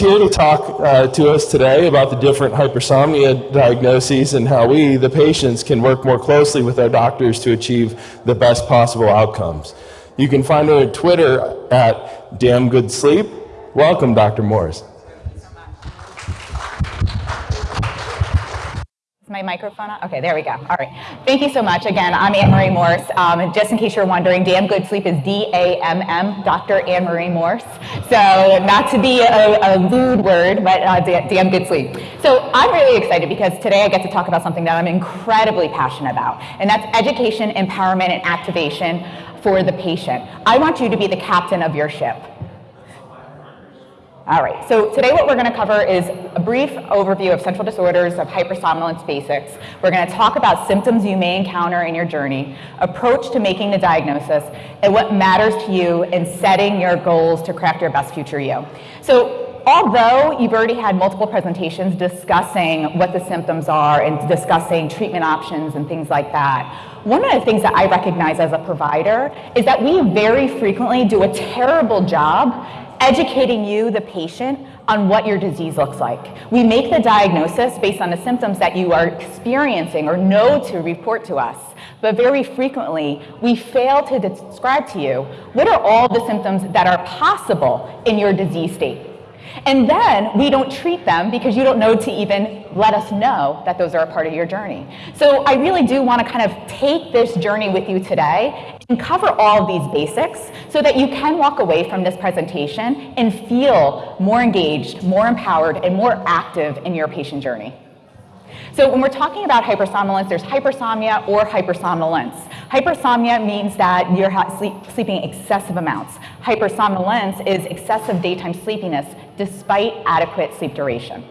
here to talk uh, to us today about the different hypersomnia diagnoses and how we, the patients, can work more closely with our doctors to achieve the best possible outcomes. You can find her on Twitter at Damn Good Sleep. Welcome, Dr. Morse. My microphone on? Okay, there we go. All right. Thank you so much. Again, I'm Anne Marie Morse. Um, just in case you're wondering, Damn Good Sleep is D-A-M-M, Dr. Anne Marie Morse. So not to be a, a lewd word, but uh, Damn Good Sleep. So I'm really excited because today I get to talk about something that I'm incredibly passionate about, and that's education, empowerment, and activation for the patient. I want you to be the captain of your ship. All right, so today what we're going to cover is a brief overview of central disorders of hypersomnolence basics. We're going to talk about symptoms you may encounter in your journey, approach to making the diagnosis, and what matters to you in setting your goals to craft your best future you. So although you've already had multiple presentations discussing what the symptoms are and discussing treatment options and things like that, one of the things that I recognize as a provider is that we very frequently do a terrible job educating you, the patient, on what your disease looks like. We make the diagnosis based on the symptoms that you are experiencing or know to report to us. But very frequently, we fail to describe to you what are all the symptoms that are possible in your disease state. And then we don't treat them because you don't know to even let us know that those are a part of your journey. So I really do want to kind of take this journey with you today and cover all of these basics so that you can walk away from this presentation and feel more engaged, more empowered, and more active in your patient journey. So when we're talking about hypersomnolence, there's hypersomnia or hypersomnolence. Hypersomnia means that you're sleep, sleeping excessive amounts. Hypersomnolence is excessive daytime sleepiness despite adequate sleep duration.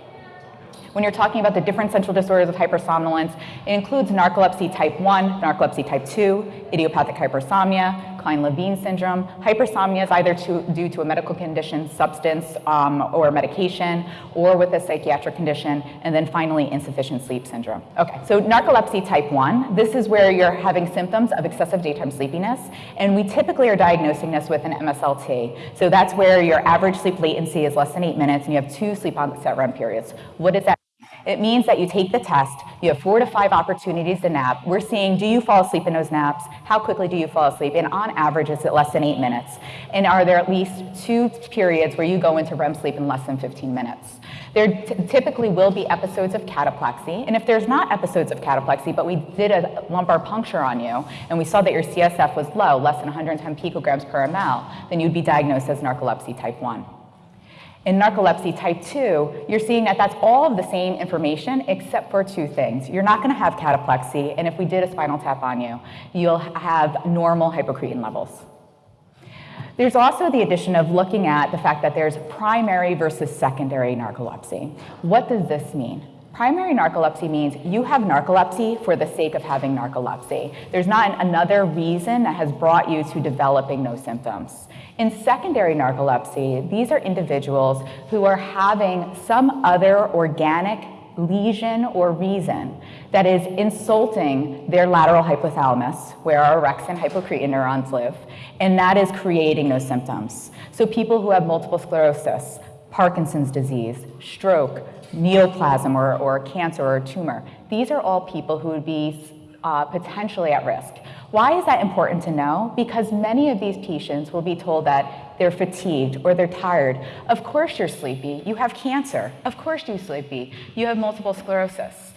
When you're talking about the different central disorders of hypersomnolence, it includes narcolepsy type 1, narcolepsy type 2, idiopathic hypersomnia, Kleine-Levin syndrome. Hypersomnia is either to, due to a medical condition, substance, um, or medication, or with a psychiatric condition, and then finally insufficient sleep syndrome. Okay, so narcolepsy type 1, this is where you're having symptoms of excessive daytime sleepiness, and we typically are diagnosing this with an MSLT. So that's where your average sleep latency is less than eight minutes, and you have two sleep onset REM periods. What does that it means that you take the test, you have four to five opportunities to nap. We're seeing, do you fall asleep in those naps? How quickly do you fall asleep? And on average, it's at less than eight minutes. And are there at least two periods where you go into REM sleep in less than 15 minutes? There typically will be episodes of cataplexy. And if there's not episodes of cataplexy, but we did a lumbar puncture on you, and we saw that your CSF was low, less than 110 picograms per ml, then you'd be diagnosed as narcolepsy type 1. In narcolepsy type 2, you're seeing that that's all of the same information except for two things. You're not going to have cataplexy, and if we did a spinal tap on you, you'll have normal hypocretin levels. There's also the addition of looking at the fact that there's primary versus secondary narcolepsy. What does this mean? Primary narcolepsy means you have narcolepsy for the sake of having narcolepsy. There's not another reason that has brought you to developing those symptoms. In secondary narcolepsy, these are individuals who are having some other organic lesion or reason that is insulting their lateral hypothalamus, where our orexin hypocretin neurons live, and that is creating those symptoms. So people who have multiple sclerosis, Parkinson's disease, stroke, neoplasm or, or cancer or tumor. These are all people who would be uh, potentially at risk. Why is that important to know? Because many of these patients will be told that they're fatigued or they're tired. Of course you're sleepy. You have cancer. Of course you're sleepy. You have multiple sclerosis.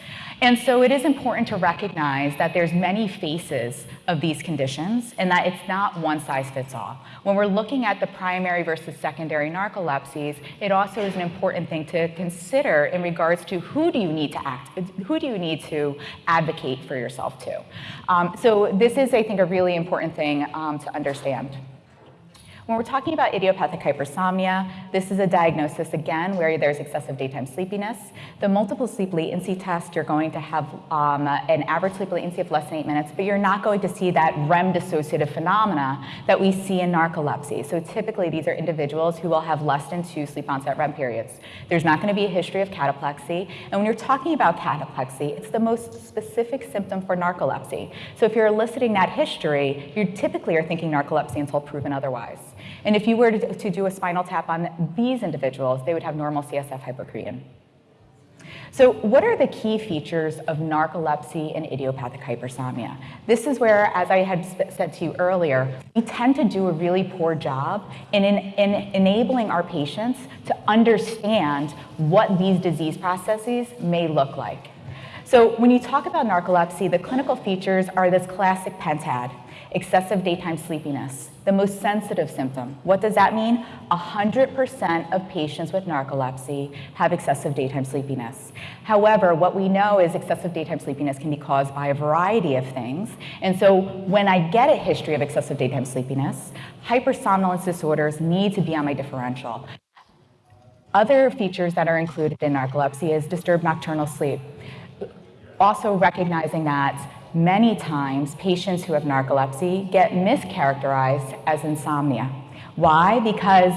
And so it is important to recognize that there's many faces of these conditions and that it's not one size fits all. When we're looking at the primary versus secondary narcolepsies, it also is an important thing to consider in regards to who do you need to act, who do you need to advocate for yourself to. Um, so this is, I think, a really important thing um, to understand. When we're talking about idiopathic hypersomnia, this is a diagnosis, again, where there's excessive daytime sleepiness. The multiple sleep latency test, you're going to have um, an average sleep latency of less than eight minutes, but you're not going to see that REM dissociative phenomena that we see in narcolepsy. So typically, these are individuals who will have less than two sleep onset REM periods. There's not going to be a history of cataplexy. And when you're talking about cataplexy, it's the most specific symptom for narcolepsy. So if you're eliciting that history, you typically are thinking narcolepsy until proven otherwise. And if you were to, to do a spinal tap on these individuals, they would have normal CSF hypocretin. So what are the key features of narcolepsy and idiopathic hypersomnia? This is where, as I had said to you earlier, we tend to do a really poor job in, in, in enabling our patients to understand what these disease processes may look like. So when you talk about narcolepsy, the clinical features are this classic pentad, excessive daytime sleepiness, the most sensitive symptom. What does that mean? 100% of patients with narcolepsy have excessive daytime sleepiness. However, what we know is excessive daytime sleepiness can be caused by a variety of things. And so when I get a history of excessive daytime sleepiness, hypersomnolence disorders need to be on my differential. Other features that are included in narcolepsy is disturbed nocturnal sleep. Also recognizing that Many times, patients who have narcolepsy get mischaracterized as insomnia. Why? Because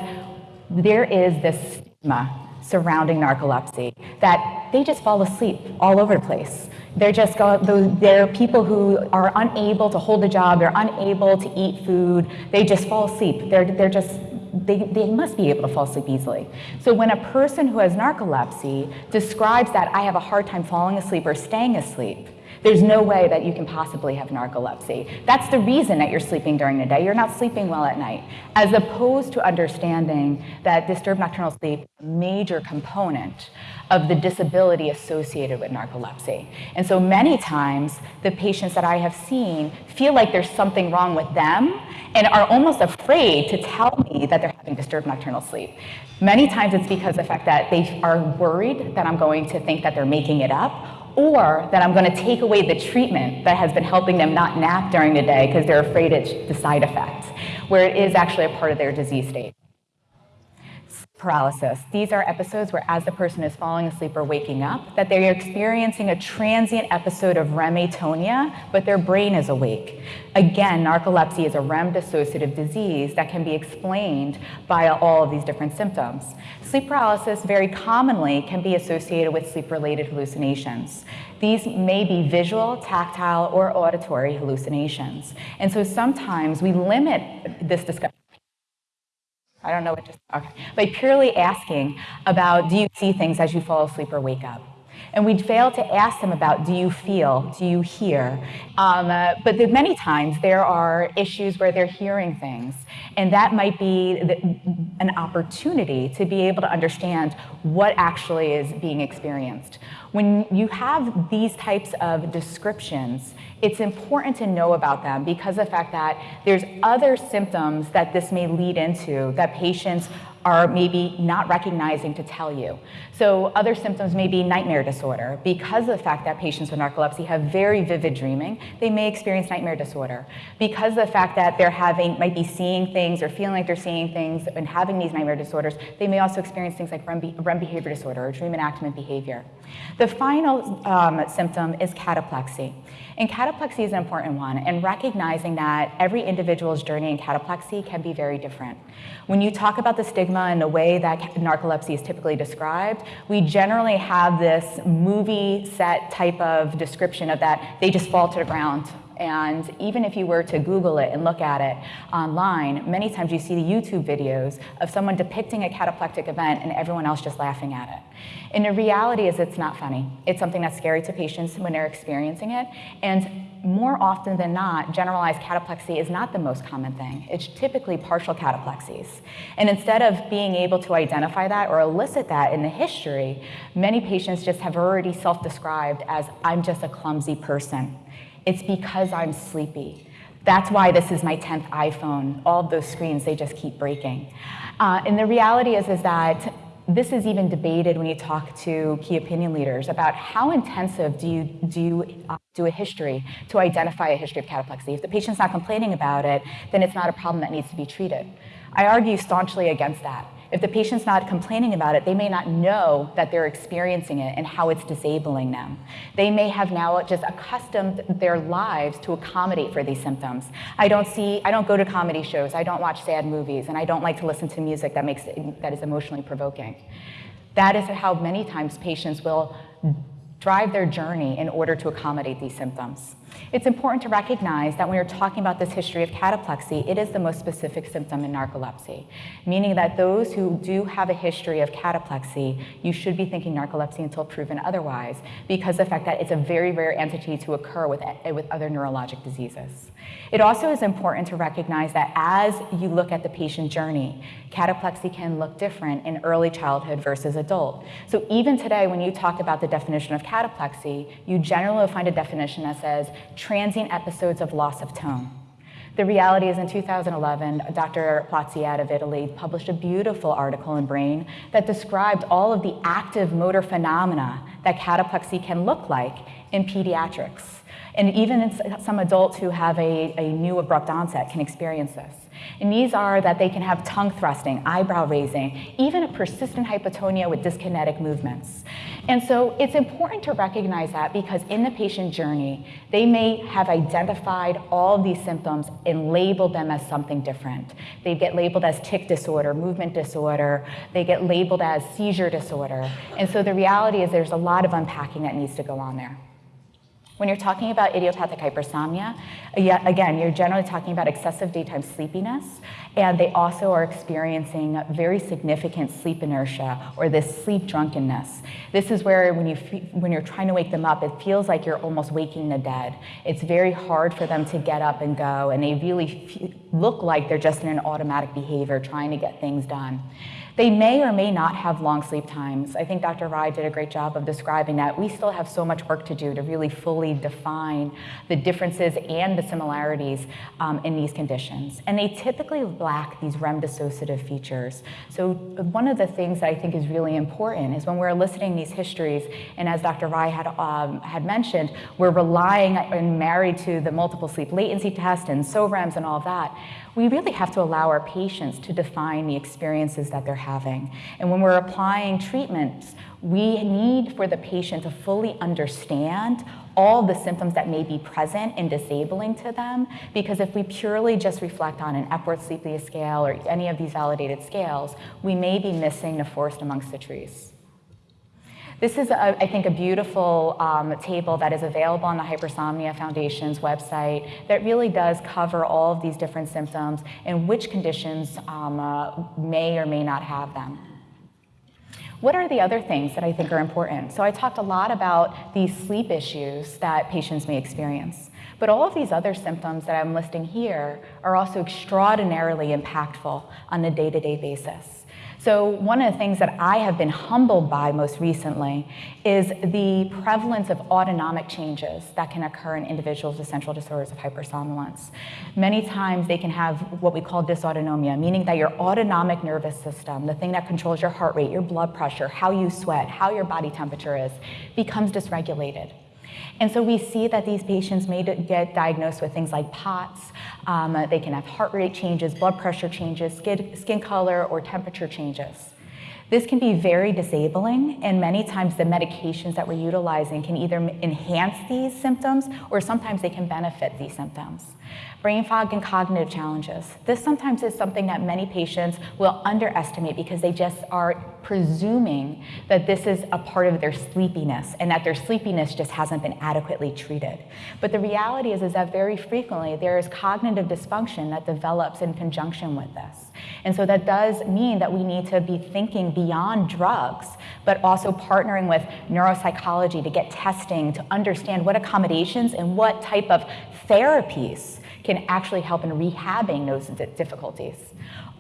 there is this stigma surrounding narcolepsy that they just fall asleep all over the place. They're just go, they're people who are unable to hold a job, they're unable to eat food, they just fall asleep. They're, they're just they, they must be able to fall asleep easily. So when a person who has narcolepsy describes that I have a hard time falling asleep or staying asleep, there's no way that you can possibly have narcolepsy. That's the reason that you're sleeping during the day. You're not sleeping well at night, as opposed to understanding that disturbed nocturnal sleep is a major component of the disability associated with narcolepsy. And so many times, the patients that I have seen feel like there's something wrong with them and are almost afraid to tell me that they're having disturbed nocturnal sleep. Many times it's because of the fact that they are worried that I'm going to think that they're making it up or that I'm going to take away the treatment that has been helping them not nap during the day because they're afraid it's the side effects, where it is actually a part of their disease state paralysis. These are episodes where as the person is falling asleep or waking up, that they're experiencing a transient episode of REM atonia, but their brain is awake. Again, narcolepsy is a REM dissociative disease that can be explained by all of these different symptoms. Sleep paralysis very commonly can be associated with sleep-related hallucinations. These may be visual, tactile, or auditory hallucinations. And so sometimes we limit this discussion I don't know what just, okay. By purely asking about do you see things as you fall asleep or wake up? And we'd fail to ask them about do you feel, do you hear? Um, uh, but many times there are issues where they're hearing things, and that might be the, an opportunity to be able to understand what actually is being experienced. When you have these types of descriptions, it's important to know about them because of the fact that there's other symptoms that this may lead into that patients are maybe not recognizing to tell you. So other symptoms may be nightmare disorder. Because of the fact that patients with narcolepsy have very vivid dreaming, they may experience nightmare disorder. Because of the fact that they're having, might be seeing things or feeling like they're seeing things and having these nightmare disorders, they may also experience things like REM, REM behavior disorder or dream enactment behavior. The final um, symptom is cataplexy. And cataplexy is an important one, and recognizing that every individual's journey in cataplexy can be very different. When you talk about the stigma and the way that narcolepsy is typically described, we generally have this movie set type of description of that. They just fall to the ground and even if you were to Google it and look at it online, many times you see the YouTube videos of someone depicting a cataplectic event and everyone else just laughing at it. And the reality is it's not funny. It's something that's scary to patients when they're experiencing it. And more often than not, generalized cataplexy is not the most common thing. It's typically partial cataplexies. And instead of being able to identify that or elicit that in the history, many patients just have already self-described as, I'm just a clumsy person. It's because I'm sleepy. That's why this is my 10th iPhone. All of those screens, they just keep breaking. Uh, and the reality is, is that this is even debated when you talk to key opinion leaders about how intensive do you do uh, do a history to identify a history of cataplexy. If the patient's not complaining about it, then it's not a problem that needs to be treated. I argue staunchly against that. If the patient's not complaining about it, they may not know that they're experiencing it and how it's disabling them. They may have now just accustomed their lives to accommodate for these symptoms. I don't see, I don't go to comedy shows, I don't watch sad movies, and I don't like to listen to music that makes that is emotionally provoking. That is how many times patients will drive their journey in order to accommodate these symptoms. It's important to recognize that when you're talking about this history of cataplexy, it is the most specific symptom in narcolepsy, meaning that those who do have a history of cataplexy, you should be thinking narcolepsy until proven otherwise, because the fact that it's a very rare entity to occur with, eh, with other neurologic diseases. It also is important to recognize that as you look at the patient journey, cataplexy can look different in early childhood versus adult. So even today, when you talk about the definition of cataplexy, you generally find a definition that says transient episodes of loss of tone. The reality is in 2011, Dr. Plazzi out of Italy published a beautiful article in Brain that described all of the active motor phenomena that cataplexy can look like in pediatrics. And even some adults who have a, a new abrupt onset can experience this. And these are that they can have tongue thrusting, eyebrow raising, even a persistent hypotonia with dyskinetic movements. And so it's important to recognize that because in the patient journey, they may have identified all of these symptoms and labeled them as something different. They get labeled as tic disorder, movement disorder, they get labeled as seizure disorder. And so the reality is there's a lot of unpacking that needs to go on there. When you're talking about idiopathic hypersomnia, again, you're generally talking about excessive daytime sleepiness, and they also are experiencing very significant sleep inertia or this sleep drunkenness. This is where when, you when you're trying to wake them up, it feels like you're almost waking the dead. It's very hard for them to get up and go, and they really look like they're just in an automatic behavior trying to get things done. They may or may not have long sleep times. I think Dr. Rye did a great job of describing that. We still have so much work to do to really fully define the differences and the similarities um, in these conditions. And they typically lack these REM dissociative features. So one of the things that I think is really important is when we're eliciting these histories, and as Dr. Rye had, um, had mentioned, we're relying and married to the multiple sleep latency test and SOREMs and all of that, we really have to allow our patients to define the experiences that they're having. And when we're applying treatments, we need for the patient to fully understand all the symptoms that may be present and disabling to them, because if we purely just reflect on an Epworth Sleepiness Scale or any of these validated scales, we may be missing the forest amongst the trees. This is, a, I think, a beautiful um, table that is available on the Hypersomnia Foundation's website that really does cover all of these different symptoms and which conditions um, uh, may or may not have them. What are the other things that I think are important? So I talked a lot about these sleep issues that patients may experience. But all of these other symptoms that I'm listing here are also extraordinarily impactful on a day-to-day -day basis. So one of the things that I have been humbled by most recently is the prevalence of autonomic changes that can occur in individuals with central disorders of hypersomnolence. Many times they can have what we call dysautonomia, meaning that your autonomic nervous system, the thing that controls your heart rate, your blood pressure, how you sweat, how your body temperature is, becomes dysregulated. And so we see that these patients may get diagnosed with things like POTS. Um, they can have heart rate changes, blood pressure changes, skin, skin color, or temperature changes. This can be very disabling, and many times the medications that we're utilizing can either enhance these symptoms or sometimes they can benefit these symptoms. Brain fog and cognitive challenges. This sometimes is something that many patients will underestimate because they just are presuming that this is a part of their sleepiness and that their sleepiness just hasn't been adequately treated. But the reality is, is that very frequently there is cognitive dysfunction that develops in conjunction with this. And so that does mean that we need to be thinking beyond drugs, but also partnering with neuropsychology to get testing to understand what accommodations and what type of therapies can actually help in rehabbing those difficulties.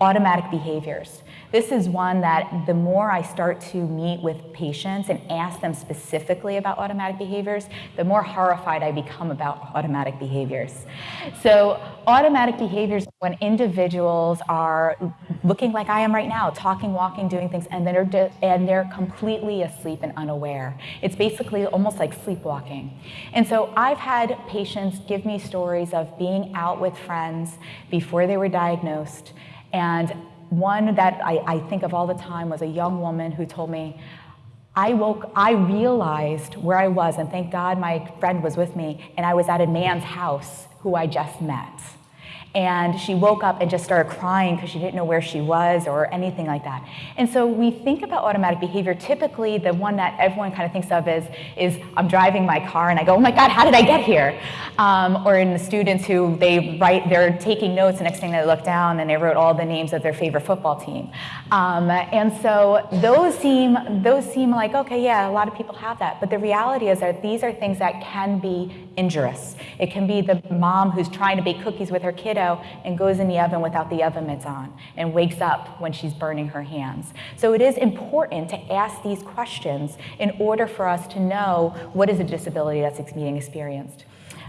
Automatic behaviors. This is one that the more I start to meet with patients and ask them specifically about automatic behaviors, the more horrified I become about automatic behaviors. So automatic behaviors when individuals are looking like I am right now, talking, walking, doing things, and they're, and they're completely asleep and unaware. It's basically almost like sleepwalking. And so I've had patients give me stories of being out with friends before they were diagnosed and one that I, I think of all the time was a young woman who told me, I woke, I realized where I was, and thank God my friend was with me, and I was at a man's house who I just met. and she woke up and just started crying because she didn't know where she was or anything like that. And so we think about automatic behavior. Typically, the one that everyone kind of thinks of is, is I'm driving my car and I go, oh my God, how did I get here? Um, or in the students who they write, they're taking notes, the next thing they look down and they wrote all the names of their favorite football team. Um, and so those seem, those seem like, okay, yeah, a lot of people have that. But the reality is that these are things that can be injurious. It can be the mom who's trying to bake cookies with her kiddo and goes in the oven without the oven mitts on and wakes up when she's burning her hands. So it is important to ask these questions in order for us to know what is a disability that's being experienced.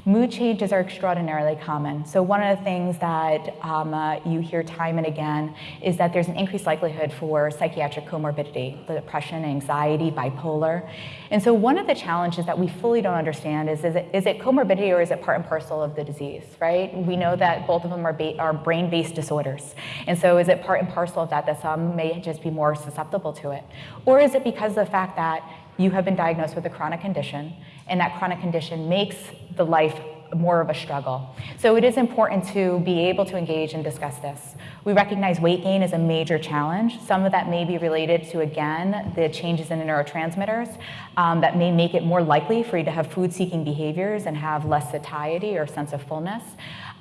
Mood changes are extraordinarily common. So one of the things that um, uh, you hear time and again is that there's an increased likelihood for psychiatric comorbidity, depression, anxiety, bipolar. And so one of the challenges that we fully don't understand is, is it, is it comorbidity or is it part and parcel of the disease, right? We know that both of them are, are brain-based disorders. And so is it part and parcel of that that some may just be more susceptible to it? Or is it because of the fact that you have been diagnosed with a chronic condition, and that chronic condition makes the life more of a struggle. So it is important to be able to engage and discuss this. We recognize weight gain is a major challenge. Some of that may be related to, again, the changes in the neurotransmitters um, that may make it more likely for you to have food-seeking behaviors and have less satiety or sense of fullness.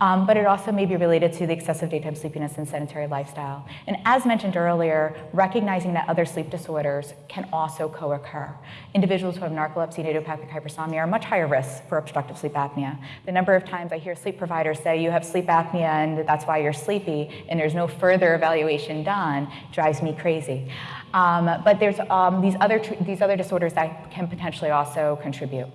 Um, but it also may be related to the excessive daytime sleepiness and sedentary lifestyle. And as mentioned earlier, recognizing that other sleep disorders can also co-occur. Individuals who have narcolepsy and idiopathic hypersomnia are much higher risk for obstructive sleep apnea. The number of times I hear sleep providers say you have sleep apnea and that's why you're sleepy and there's no further evaluation done drives me crazy. Um, but there's um, these, other these other disorders that can potentially also contribute.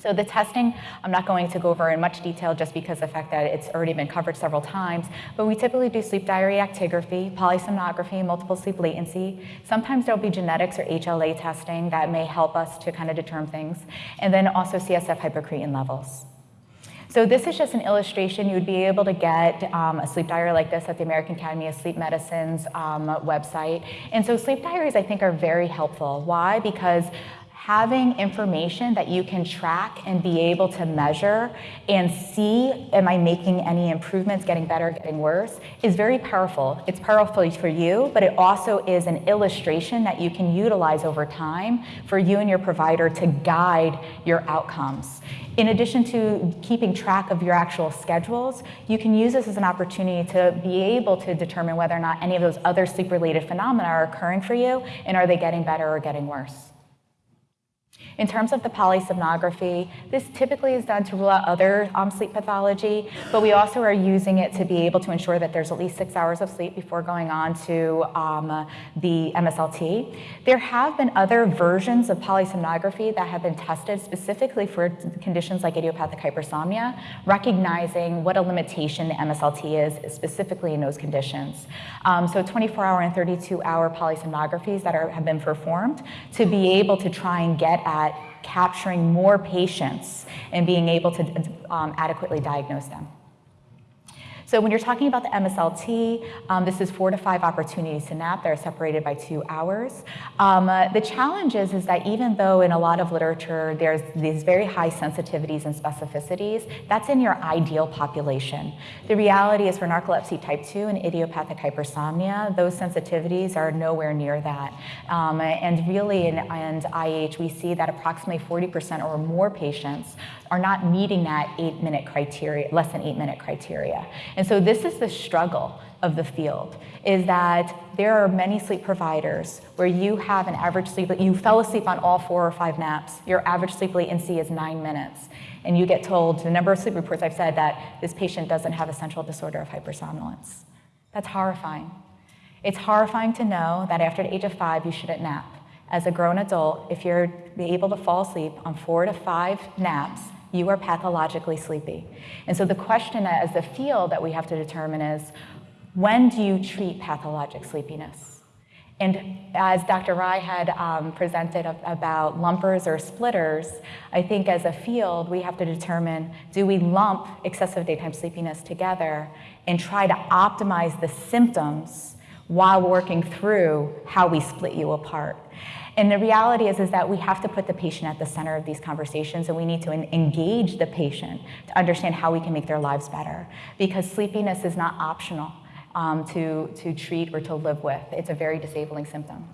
So the testing, I'm not going to go over in much detail just because the fact that it's already been covered several times, but we typically do sleep diary actigraphy, polysomnography, multiple sleep latency. Sometimes there'll be genetics or HLA testing that may help us to kind of determine things, and then also CSF hypocretin levels. So this is just an illustration. You would be able to get um, a sleep diary like this at the American Academy of Sleep Medicine's um, website. And so sleep diaries, I think, are very helpful. Why? Because having information that you can track and be able to measure and see, am I making any improvements, getting better, getting worse, is very powerful. It's powerful for you, but it also is an illustration that you can utilize over time for you and your provider to guide your outcomes. In addition to keeping track of your actual schedules, you can use this as an opportunity to be able to determine whether or not any of those other sleep-related phenomena are occurring for you, and are they getting better or getting worse. In terms of the polysomnography, this typically is done to rule out other um, sleep pathology, but we also are using it to be able to ensure that there's at least six hours of sleep before going on to um, the MSLT. There have been other versions of polysomnography that have been tested specifically for conditions like idiopathic hypersomnia, recognizing what a limitation the MSLT is specifically in those conditions. Um, so 24-hour and 32-hour polysomnographies that are, have been performed to be able to try and get at capturing more patients and being able to um, adequately diagnose them. So when you're talking about the MSLT, um, this is four to five opportunities to nap. They're separated by two hours. Um, uh, the challenge is, is that even though in a lot of literature there's these very high sensitivities and specificities, that's in your ideal population. The reality is for narcolepsy type 2 and idiopathic hypersomnia, those sensitivities are nowhere near that. Um, and really in, in IH, we see that approximately 40% or more patients are not meeting that eight minute criteria, less than eight minute criteria. And so this is the struggle of the field, is that there are many sleep providers where you have an average sleep, you fell asleep on all four or five naps, your average sleep latency is nine minutes, and you get told, the number of sleep reports I've said that this patient doesn't have a central disorder of hypersomnolence. That's horrifying. It's horrifying to know that after the age of five, you shouldn't nap. As a grown adult, if you're able to fall asleep on four to five naps, you are pathologically sleepy. And so the question as the field that we have to determine is, when do you treat pathologic sleepiness? And as Dr. Rye had um, presented about lumpers or splitters, I think as a field, we have to determine, do we lump excessive daytime sleepiness together and try to optimize the symptoms while working through how we split you apart. And the reality is, is that we have to put the patient at the center of these conversations and we need to engage the patient to understand how we can make their lives better. Because sleepiness is not optional um, to, to treat or to live with. It's a very disabling symptom.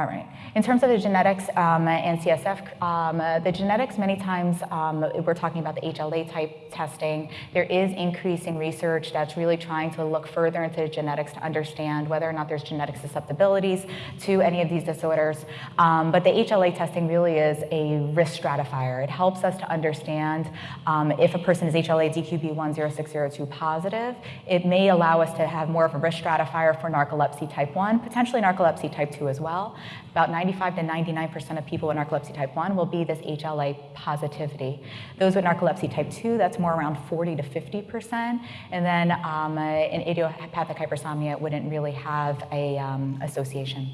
All right. In terms of the genetics um, and CSF, um, uh, the genetics many times, um, we're talking about the HLA type testing. There is increasing research that's really trying to look further into the genetics to understand whether or not there's genetic susceptibilities to any of these disorders. Um, but the HLA testing really is a risk stratifier. It helps us to understand um, if a person is HLA DQB10602 positive. It may allow us to have more of a risk stratifier for narcolepsy type 1, potentially narcolepsy type 2 as well. About 95 to 99% of people with narcolepsy type 1 will be this HLA positivity. Those with narcolepsy type 2, that's more around 40 to 50%. And then um, uh, in idiopathic hypersomnia, it wouldn't really have a um, association.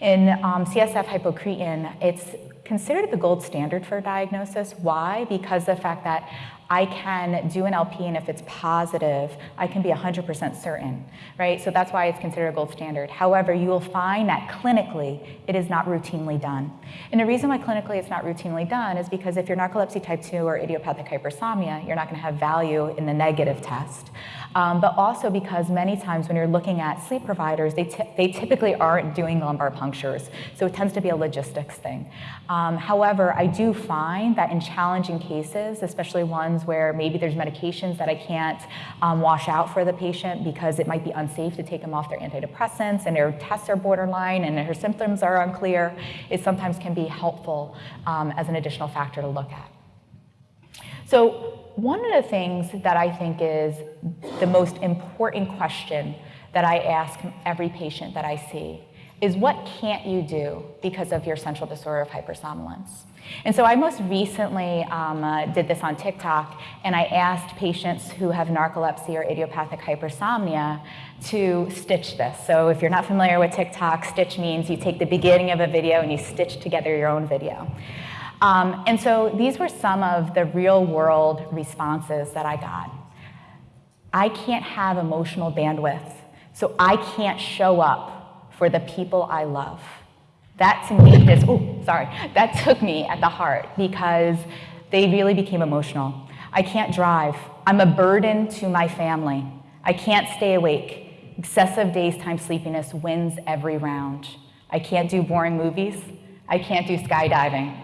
In um, CSF hypocretin, it's considered the gold standard for diagnosis. Why? Because the fact that I can do an LP and if it's positive, I can be 100% certain, right? So that's why it's considered a gold standard. However, you will find that clinically, it is not routinely done. And the reason why clinically it's not routinely done is because if you're narcolepsy type 2 or idiopathic hypersomnia, you're not gonna have value in the negative test. Um, but also because many times when you're looking at sleep providers, they, they typically aren't doing lumbar punctures. So it tends to be a logistics thing. Um, however, I do find that in challenging cases, especially ones where maybe there's medications that I can't um, wash out for the patient because it might be unsafe to take them off their antidepressants and their tests are borderline and her symptoms are unclear, it sometimes can be helpful um, as an additional factor to look at. So one of the things that I think is the most important question that I ask every patient that I see is what can't you do because of your central disorder of hypersomnolence? And so I most recently um, uh, did this on TikTok, and I asked patients who have narcolepsy or idiopathic hypersomnia to stitch this. So if you're not familiar with TikTok, stitch means you take the beginning of a video and you stitch together your own video. Um, and so these were some of the real world responses that I got. I can't have emotional bandwidth, so I can't show up for the people I love. That to me is, oh, sorry, that took me at the heart because they really became emotional. I can't drive. I'm a burden to my family. I can't stay awake. Excessive daytime sleepiness wins every round. I can't do boring movies. I can't do skydiving.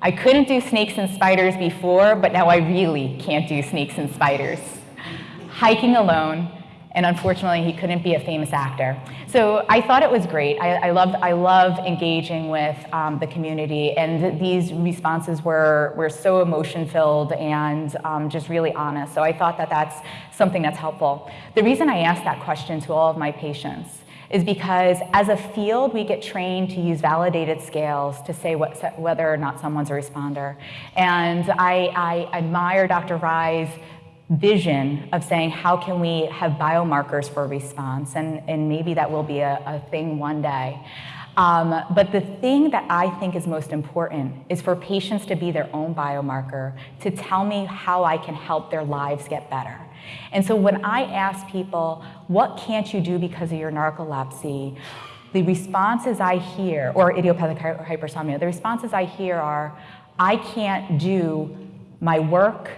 I couldn't do snakes and spiders before, but now I really can't do snakes and spiders. Hiking alone, and unfortunately he couldn't be a famous actor. So I thought it was great. I, I loved, I love engaging with um, the community and these responses were, were so emotion filled and um, just really honest. So I thought that that's something that's helpful. The reason I asked that question to all of my patients is because as a field, we get trained to use validated scales to say what, whether or not someone's a responder. And I, I admire Dr. Rye's vision of saying how can we have biomarkers for response and, and maybe that will be a, a thing one day. Um, but the thing that I think is most important is for patients to be their own biomarker, to tell me how I can help their lives get better. And so when I ask people, what can't you do because of your narcolepsy? The responses I hear, or idiopathic hypersomnia, the responses I hear are, I can't do my work,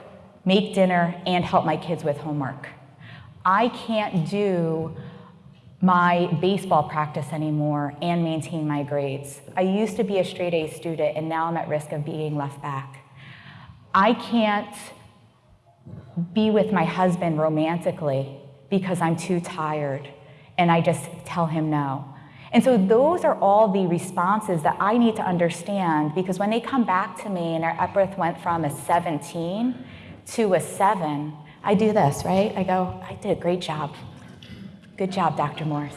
make dinner, and help my kids with homework. I can't do my baseball practice anymore and maintain my grades. I used to be a straight A student and now I'm at risk of being left back. I can't be with my husband romantically because I'm too tired and I just tell him no. And so those are all the responses that I need to understand because when they come back to me and our Epworth went from a 17 to a 7, I do this, right? I go, I did a great job. Good job, Dr. Morse.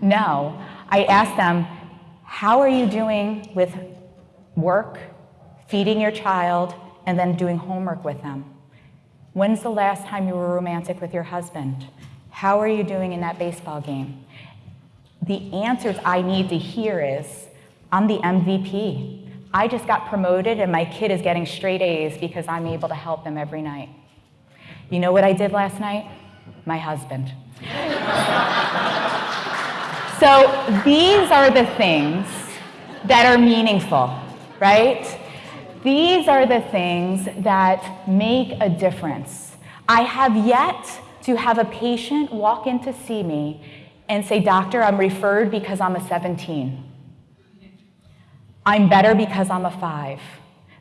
No, I ask them, how are you doing with work, feeding your child, and then doing homework with them? When's the last time you were romantic with your husband? How are you doing in that baseball game? The answers I need to hear is, I'm the MVP. I just got promoted and my kid is getting straight A's because I'm able to help them every night. You know what I did last night? My husband. So these are the things that are meaningful, right? These are the things that make a difference. I have yet to have a patient walk in to see me and say, Doctor, I'm referred because I'm a 17. I'm better because I'm a five.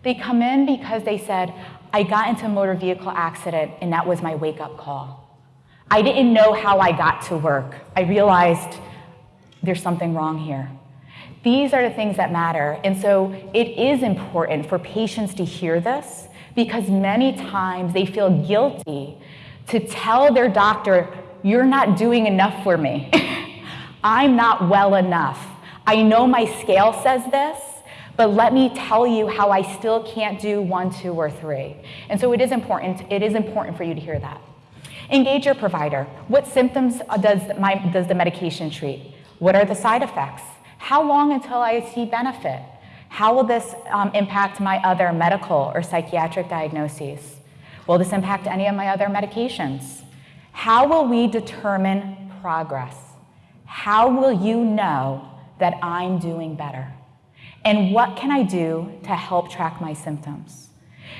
They come in because they said, I got into a motor vehicle accident and that was my wake up call. I didn't know how I got to work. I realized there's something wrong here. These are the things that matter. And so it is important for patients to hear this because many times they feel guilty to tell their doctor, You're not doing enough for me. I'm not well enough. I know my scale says this, but let me tell you how I still can't do one, two, or three. And so it is important, it is important for you to hear that. Engage your provider. What symptoms does, my, does the medication treat? What are the side effects? How long until I see benefit? How will this um, impact my other medical or psychiatric diagnoses? Will this impact any of my other medications? How will we determine progress? How will you know that I'm doing better? And what can I do to help track my symptoms?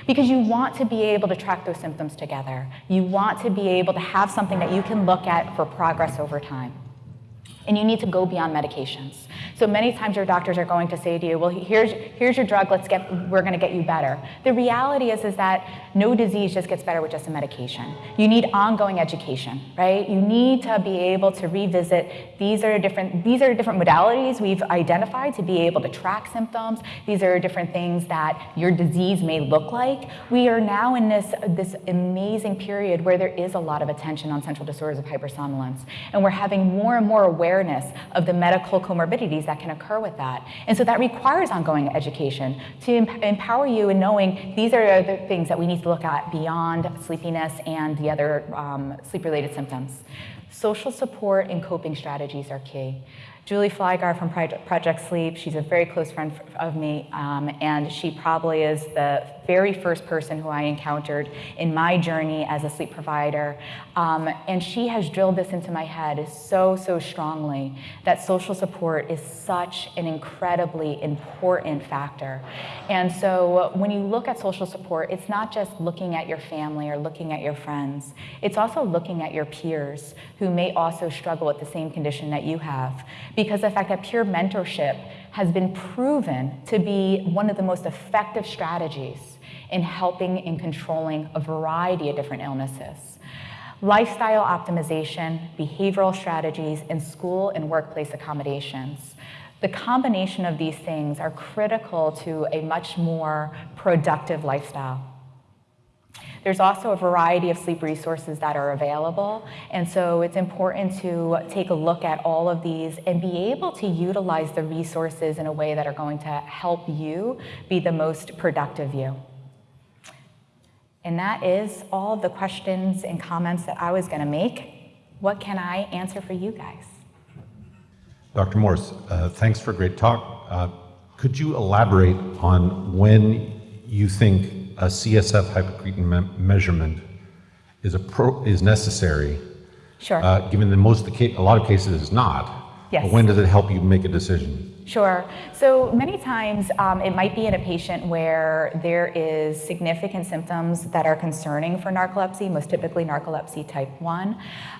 Because you want to be able to track those symptoms together. You want to be able to have something that you can look at for progress over time. And you need to go beyond medications. So many times your doctors are going to say to you, well, here's, here's your drug, let's get, we're gonna get you better. The reality is, is that no disease just gets better with just a medication. You need ongoing education, right? You need to be able to revisit, these are different, these are different modalities we've identified to be able to track symptoms. These are different things that your disease may look like. We are now in this, this amazing period where there is a lot of attention on central disorders of hypersomnolence. And we're having more and more awareness of the medical comorbidities that can occur with that. And so that requires ongoing education to empower you in knowing these are the things that we need to look at beyond sleepiness and the other um, sleep-related symptoms. Social support and coping strategies are key. Julie Flygare from Project Sleep, she's a very close friend of me, um, and she probably is the very first person who I encountered in my journey as a sleep provider. Um, and she has drilled this into my head so, so strongly that social support is such an incredibly important factor. And so when you look at social support, it's not just looking at your family or looking at your friends, it's also looking at your peers who may also struggle with the same condition that you have. Because the fact that peer mentorship has been proven to be one of the most effective strategies in helping and controlling a variety of different illnesses. Lifestyle optimization, behavioral strategies, and school and workplace accommodations. The combination of these things are critical to a much more productive lifestyle. There's also a variety of sleep resources that are available, and so it's important to take a look at all of these and be able to utilize the resources in a way that are going to help you be the most productive you. And that is all the questions and comments that I was going to make. What can I answer for you guys? Dr. Morse, uh, thanks for a great talk. Uh, could you elaborate on when you think a CSF hypocretin me measurement is, a pro is necessary? Sure. Uh, given that most of the a lot of cases is not. Yes. when does it help you make a decision? Sure. So many times um, it might be in a patient where there is significant symptoms that are concerning for narcolepsy, most typically narcolepsy type 1.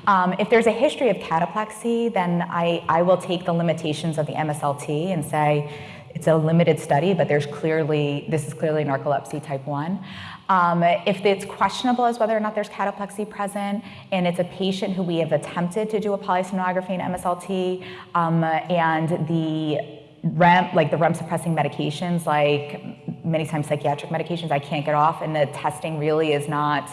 Um, if there's a history of cataplexy, then I, I will take the limitations of the MSLT and say, it's a limited study, but there's clearly, this is clearly narcolepsy type 1. Um, if it's questionable as whether or not there's cataplexy present, and it's a patient who we have attempted to do a polysomnography and MSLT, um, and the REM, like the REM suppressing medications, like many times psychiatric medications, I can't get off, and the testing really is not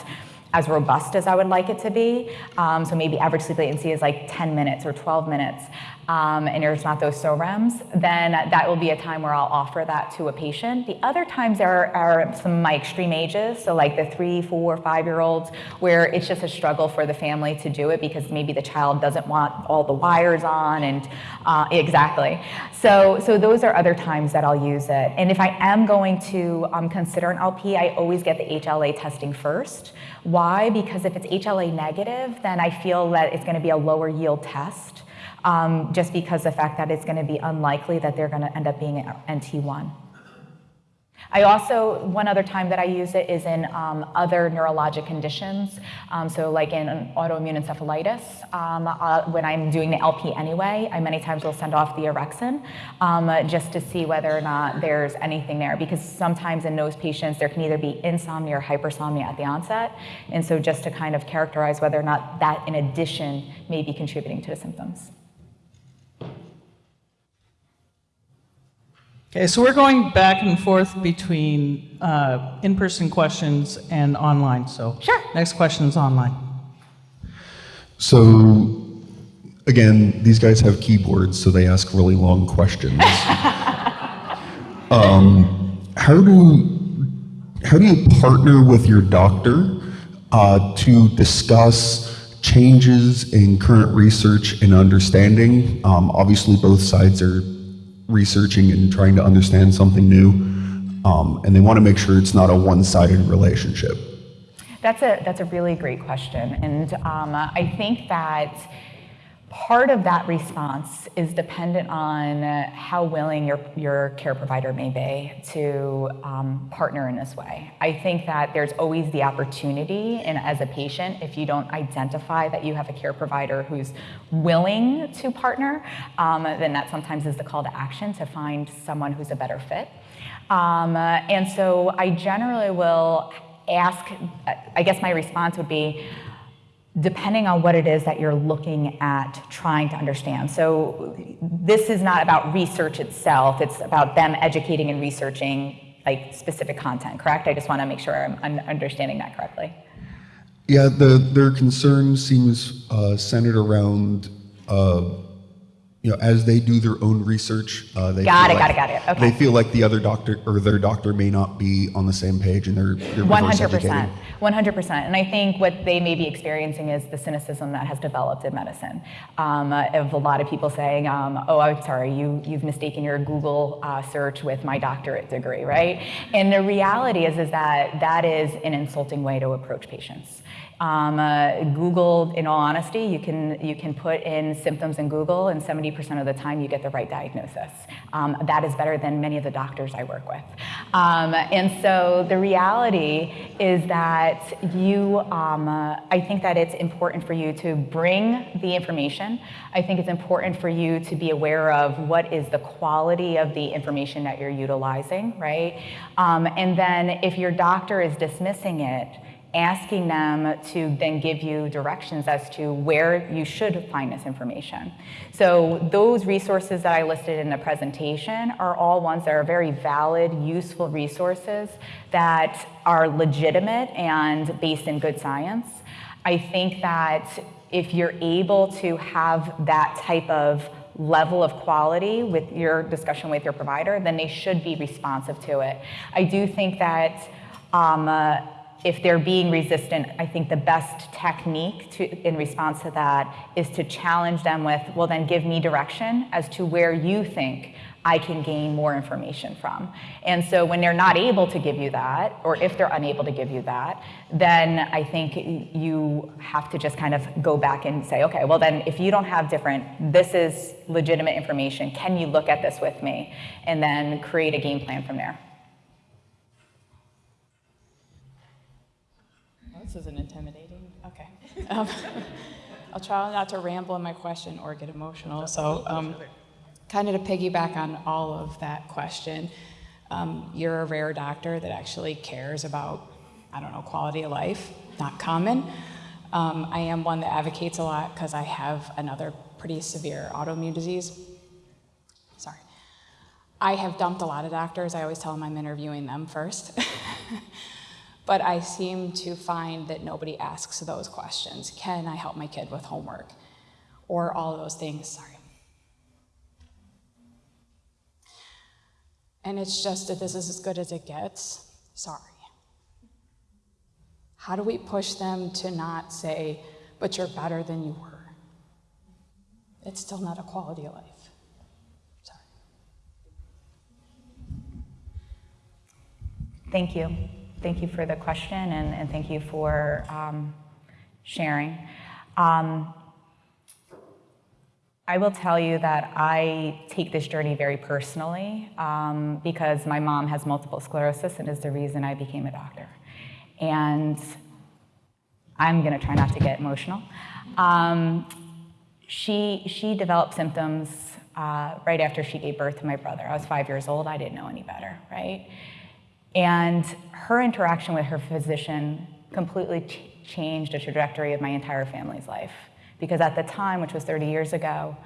as robust as I would like it to be. Um, so maybe average sleep latency is like 10 minutes or 12 minutes um, and there's not those SOREMs, then that will be a time where I'll offer that to a patient. The other times are, are some my extreme ages, so like the three, four, five-year-olds, where it's just a struggle for the family to do it because maybe the child doesn't want all the wires on and uh, exactly. So, so those are other times that I'll use it. And if I am going to um, consider an LP, I always get the HLA testing first. Why? Because if it's HLA negative, then I feel that it's gonna be a lower yield test. Um, just because the fact that it's going to be unlikely that they're going to end up being NT1. I also, one other time that I use it is in um, other neurologic conditions. Um, so like in autoimmune encephalitis, um, uh, when I'm doing the LP anyway, I many times will send off the orexin um, just to see whether or not there's anything there. Because sometimes in those patients, there can either be insomnia or hypersomnia at the onset. And so just to kind of characterize whether or not that in addition may be contributing to the symptoms. Okay, so we're going back and forth between uh, in-person questions and online. So Sure. next question is online. So, again, these guys have keyboards, so they ask really long questions. um, how do how do you partner with your doctor uh, to discuss changes in current research and understanding? Um, obviously, both sides are researching and trying to understand something new, um, and they want to make sure it's not a one-sided relationship. That's a, that's a really great question. And um, I think that part of that response is dependent on how willing your, your care provider may be to um, partner in this way. I think that there's always the opportunity, and as a patient, if you don't identify that you have a care provider who's willing to partner, um, then that sometimes is the call to action to find someone who's a better fit. Um, and so I generally will ask, I guess my response would be, depending on what it is that you're looking at trying to understand. So this is not about research itself, it's about them educating and researching like specific content, correct? I just want to make sure I'm understanding that correctly. Yeah, the, their concern seems uh, centered around uh, you know, as they do their own research, uh, they got feel it, like, got it, got it. Okay. They feel like the other doctor or their doctor may not be on the same page, and they're, One hundred percent, one hundred percent. And I think what they may be experiencing is the cynicism that has developed in medicine. Um, uh, of a lot of people saying, um, "Oh, I'm sorry, you you've mistaken your Google uh, search with my doctorate degree," right? And the reality is is that that is an insulting way to approach patients. Um, uh, Google, in all honesty, you can, you can put in symptoms in Google and 70% of the time you get the right diagnosis. Um, that is better than many of the doctors I work with. Um, and so the reality is that you, um, uh, I think that it's important for you to bring the information. I think it's important for you to be aware of what is the quality of the information that you're utilizing, right? Um, and then if your doctor is dismissing it, asking them to then give you directions as to where you should find this information. So those resources that I listed in the presentation are all ones that are very valid, useful resources that are legitimate and based in good science. I think that if you're able to have that type of level of quality with your discussion with your provider, then they should be responsive to it. I do think that um, uh, if they're being resistant, I think the best technique to, in response to that is to challenge them with, well, then give me direction as to where you think I can gain more information from. And so when they're not able to give you that, or if they're unable to give you that, then I think you have to just kind of go back and say, okay, well then if you don't have different, this is legitimate information, can you look at this with me? And then create a game plan from there. This isn't intimidating. Okay. Um, I'll try not to ramble in my question or get emotional. So, um, kind of to piggyback on all of that question, um, you're a rare doctor that actually cares about, I don't know, quality of life. Not common. Um, I am one that advocates a lot because I have another pretty severe autoimmune disease. Sorry. I have dumped a lot of doctors. I always tell them I'm interviewing them first. but I seem to find that nobody asks those questions. Can I help my kid with homework? Or all of those things, sorry. And it's just that this is as good as it gets. Sorry. How do we push them to not say, but you're better than you were? It's still not a quality of life. Sorry. Thank you. Thank you for the question and, and thank you for um, sharing. Um, I will tell you that I take this journey very personally um, because my mom has multiple sclerosis and is the reason I became a doctor. And I'm going to try not to get emotional. Um, she, she developed symptoms uh, right after she gave birth to my brother. I was five years old. I didn't know any better, right? And her interaction with her physician completely ch changed the trajectory of my entire family's life. Because at the time, which was 30 years ago,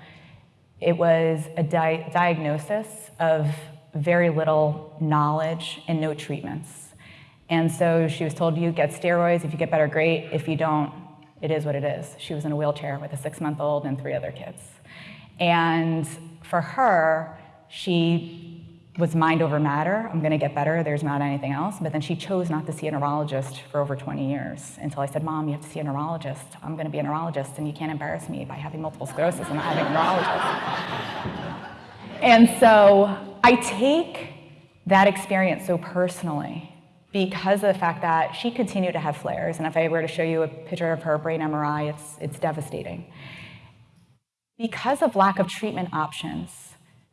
it was a di diagnosis of very little knowledge and no treatments. And so she was told, you get steroids, if you get better, great. If you don't, it is what it is. She was in a wheelchair with a six-month-old and three other kids. And for her, she was mind over matter. I'm going to get better. There's not anything else. But then she chose not to see a neurologist for over 20 years until I said, Mom, you have to see a neurologist. I'm going to be a neurologist, and you can't embarrass me by having multiple sclerosis and not having a neurologist. and so I take that experience so personally because of the fact that she continued to have flares. And if I were to show you a picture of her brain MRI, it's, it's devastating. Because of lack of treatment options,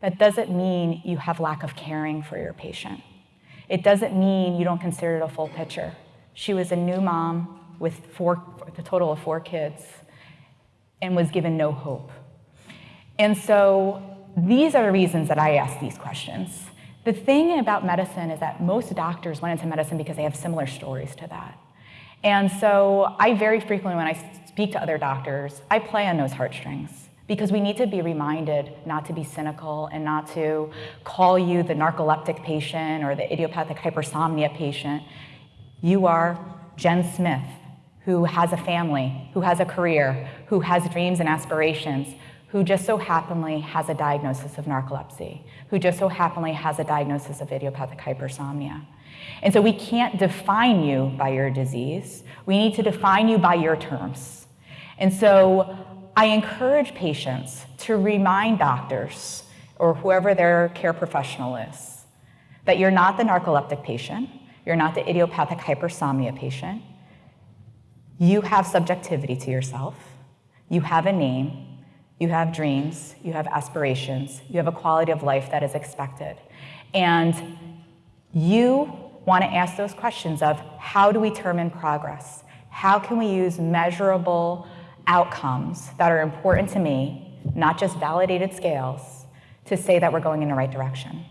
that doesn't mean you have lack of caring for your patient. It doesn't mean you don't consider it a full picture. She was a new mom with four, a total of four kids and was given no hope. And so these are the reasons that I ask these questions. The thing about medicine is that most doctors went into medicine because they have similar stories to that. And so I very frequently, when I speak to other doctors, I play on those heartstrings because we need to be reminded not to be cynical and not to call you the narcoleptic patient or the idiopathic hypersomnia patient. You are Jen Smith, who has a family, who has a career, who has dreams and aspirations, who just so happily has a diagnosis of narcolepsy, who just so happily has a diagnosis of idiopathic hypersomnia. And so we can't define you by your disease. We need to define you by your terms. And so I encourage patients to remind doctors or whoever their care professional is that you're not the narcoleptic patient, you're not the idiopathic hypersomnia patient. You have subjectivity to yourself. You have a name. You have dreams. You have aspirations. You have a quality of life that is expected. And you want to ask those questions of how do we determine progress? How can we use measurable outcomes that are important to me, not just validated scales, to say that we're going in the right direction.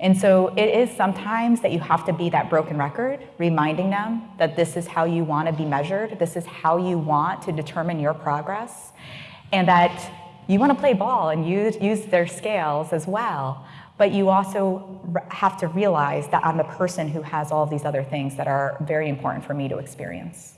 And so it is sometimes that you have to be that broken record, reminding them that this is how you want to be measured, this is how you want to determine your progress, and that you want to play ball and use, use their scales as well. But you also have to realize that I'm the person who has all these other things that are very important for me to experience.